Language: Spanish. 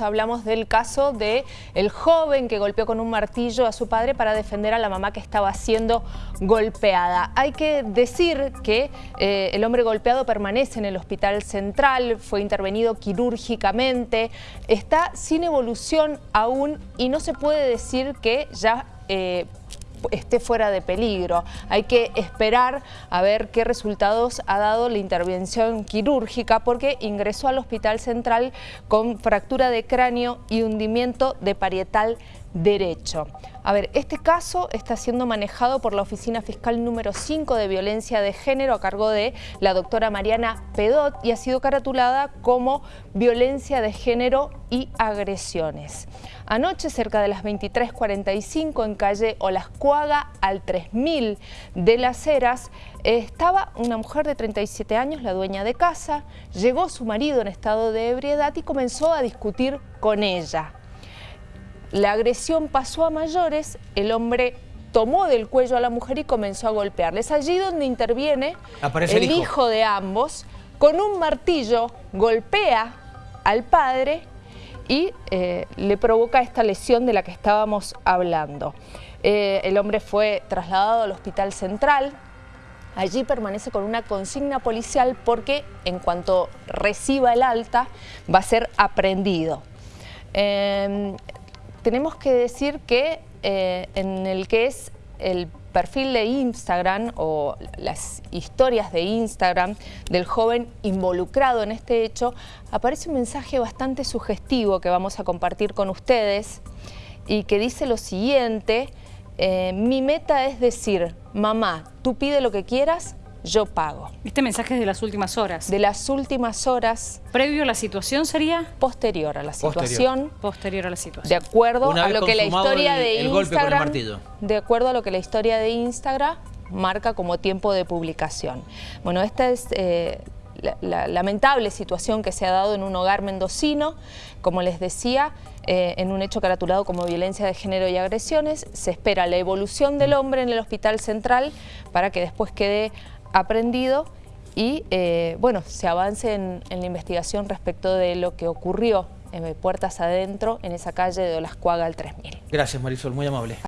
hablamos del caso de joven que golpeó con un martillo a su padre para defender a la mamá que estaba siendo golpeada. Hay que decir que eh, el hombre golpeado permanece en el hospital central, fue intervenido quirúrgicamente, está sin evolución aún y no se puede decir que ya eh, esté fuera de peligro. Hay que esperar a ver qué resultados ha dado la intervención quirúrgica porque ingresó al hospital central con fractura de cráneo y hundimiento de parietal derecho. A ver, este caso está siendo manejado por la Oficina Fiscal número 5 de Violencia de Género a cargo de la doctora Mariana Pedot y ha sido caratulada como violencia de género y agresiones. Anoche, cerca de las 23.45, en calle Olascuaga, al 3000 de Las Heras, estaba una mujer de 37 años, la dueña de casa, llegó su marido en estado de ebriedad y comenzó a discutir con ella. La agresión pasó a mayores, el hombre tomó del cuello a la mujer y comenzó a golpearles. allí donde interviene el, hijo. de ambos, con un martillo golpea al padre y eh, le provoca esta lesión de la que estábamos hablando. Eh, el hombre fue trasladado al hospital central, allí permanece con una consigna policial porque en cuanto reciba el alta va a ser aprendido. Em, tenemos que decir que eh, en el que es el perfil de Instagram o las historias de Instagram del joven involucrado en este hecho, aparece un mensaje bastante sugestivo que vamos a compartir con ustedes y que dice lo siguiente, eh, mi meta es decir, mamá, tú pide lo que quieras, yo pago. Este mensaje es de las últimas horas. De las últimas horas. ¿Previo a la situación sería? Posterior a la situación. Posterior, a la situación. De acuerdo a lo que la historia de Instagram... De acuerdo a lo que la historia de Instagram marca como tiempo de publicación. Bueno, esta es... Eh, la, lamentable situación que se ha dado en un hogar mendocino, como les decía, eh, en un hecho caratulado como violencia de género y agresiones. Se espera la evolución del hombre en el hospital central para que después quede aprendido y eh, bueno, se avance en, la investigación respecto de lo que ocurrió en Puertas Adentro, en esa calle de Olascuaga al 3000. Gracias Marisol, muy amable.